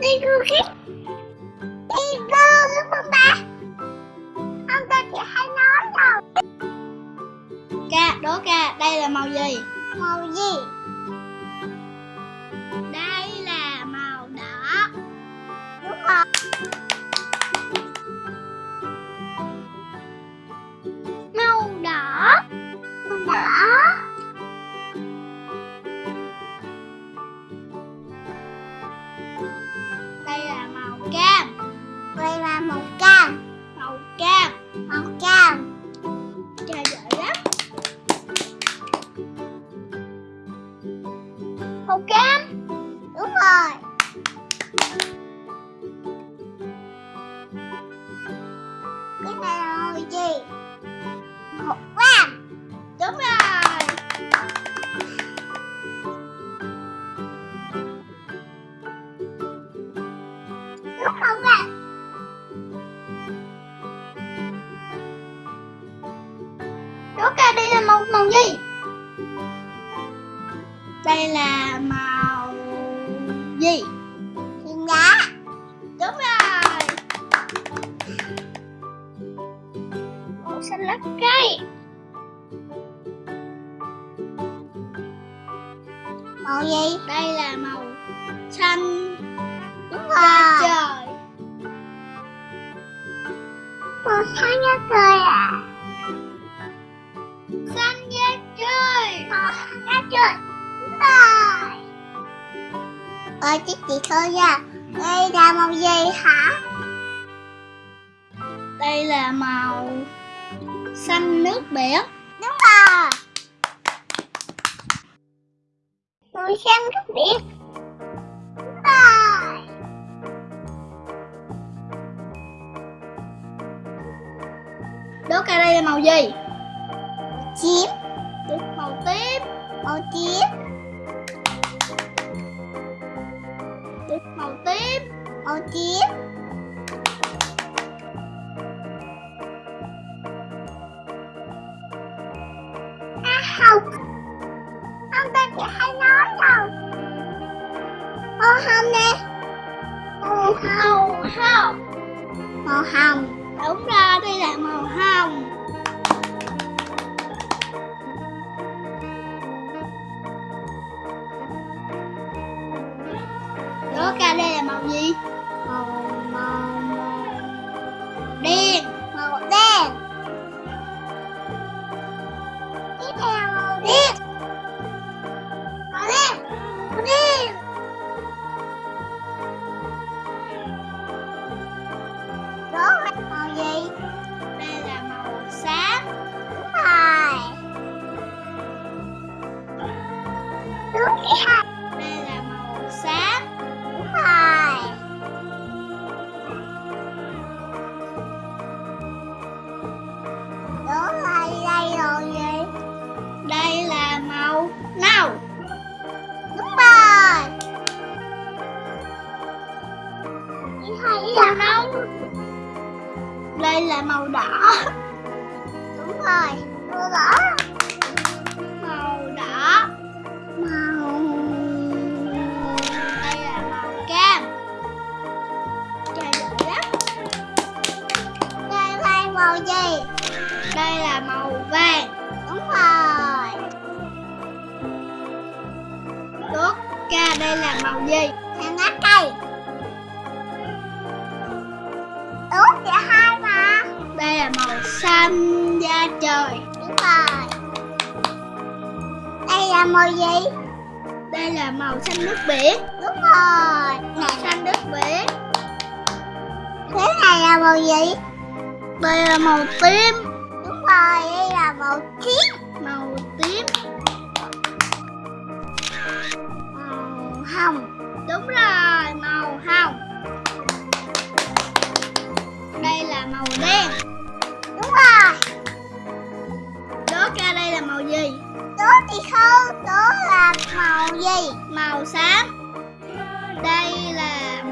đi cô khít đi vô đúng không ba không ta chỉ hay nói đâu. Ca, đố ca, đây là màu gì? màu gì màu cam. Đúng rồi. Cái này là màu gì? Màu vàng. Đúng rồi. Đúng màu vàng. Đây là màu gì? thiên đá Đúng rồi. Màu xanh lá cây. Màu gì? Đây là màu xanh. Đúng rồi. Trời. màu xanh da trời à? Xanh da trời. Màu xanh trời. đúng rồi ơi chứ chị thôi nha. Đây là màu gì hả? Đây là màu xanh nước biển. Đúng rồi. Màu xanh nước biển. Đúng rồi. Đố ca đây là màu gì? Đúng màu tím. Màu tím màu tím màu tím à không. Không ta chỉ hay nói đâu. Màu hồng nè. Màu hồng. Hồng. Màu hồng. Đúng ra đây là màu hồng gì? màu màu màu Đen màu đen tiếp theo chị thấy là nâu Đây là màu đỏ. Đúng rồi màu đỏ. Màu đỏ. Màu Đây là màu cam Trời lắm. Đây là màu gì? Đây là màu vàng. Đúng rồi. Đốt ca đây là màu gì? xanh lá cây trời. Đúng rồi. Đây là màu gì? Đây là màu xanh nước biển. Đúng rồi. Màu xanh nước biển. Thế này là màu gì? Đây là màu tím. Đúng rồi đây là màu tím. Màu tím. Màu hồng Tố thì không Tố là màu gì? Màu xám. Đây là